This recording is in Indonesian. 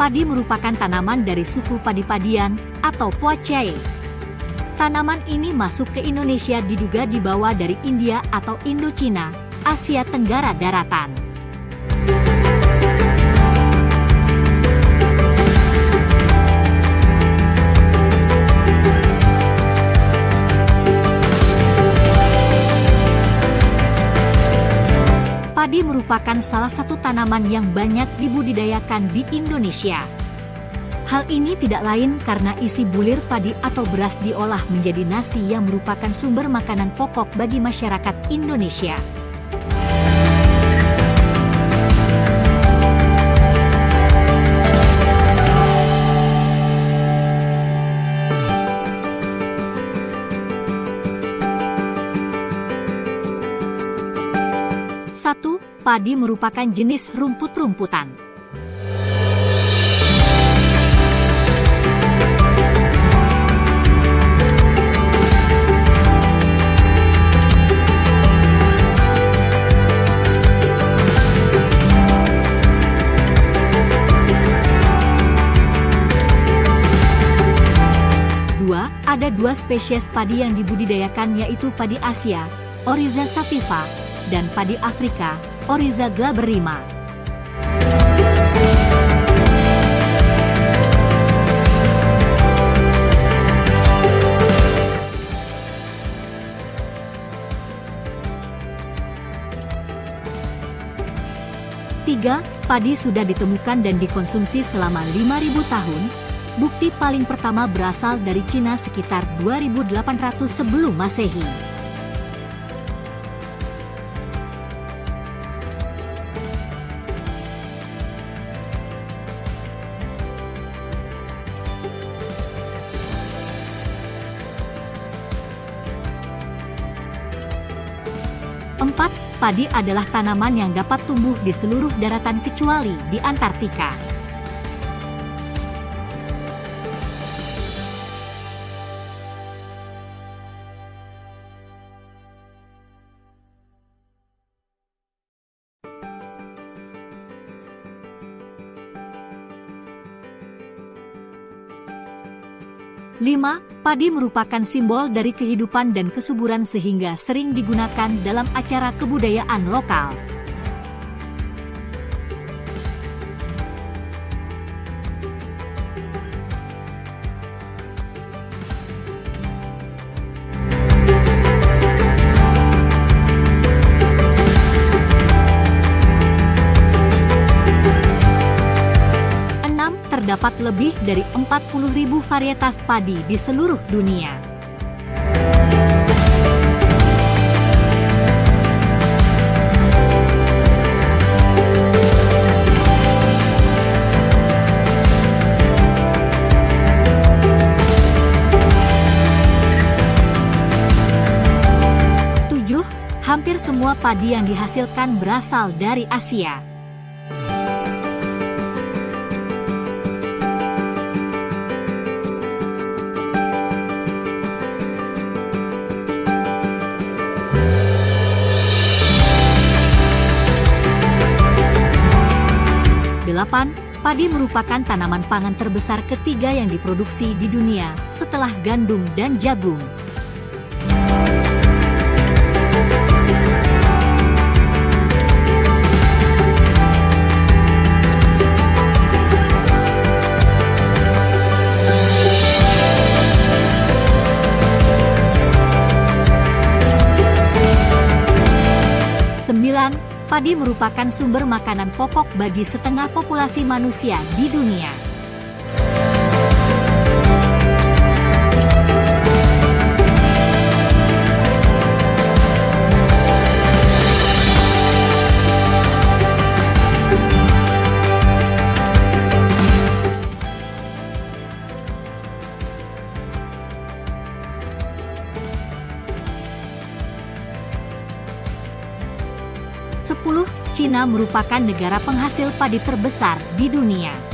Padi merupakan tanaman dari suku padi-padian atau Poaceae. Tanaman ini masuk ke Indonesia diduga dibawa dari India atau Indochina, Asia Tenggara daratan. Padi merupakan salah satu tanaman yang banyak dibudidayakan di Indonesia. Hal ini tidak lain karena isi bulir padi atau beras diolah menjadi nasi yang merupakan sumber makanan pokok bagi masyarakat Indonesia. Satu, padi merupakan jenis rumput-rumputan. Dua, ada dua spesies padi yang dibudidayakan yaitu padi Asia, Oryza sativa, dan padi Afrika, Oryza glaberrima. Tiga, padi sudah ditemukan dan dikonsumsi selama 5.000 tahun. Bukti paling pertama berasal dari Cina sekitar 2800 sebelum Masehi. Empat, padi adalah tanaman yang dapat tumbuh di seluruh daratan kecuali di Antartika. Lima, padi merupakan simbol dari kehidupan dan kesuburan sehingga sering digunakan dalam acara kebudayaan lokal. Terdapat lebih dari 40.000 varietas padi di seluruh dunia. Tujuh, hampir semua padi yang dihasilkan berasal dari Asia. Delapan, padi merupakan tanaman pangan terbesar ketiga yang diproduksi di dunia, setelah gandum dan jagung. Padi merupakan sumber makanan pokok bagi setengah populasi manusia di dunia. Cina merupakan negara penghasil padi terbesar di dunia.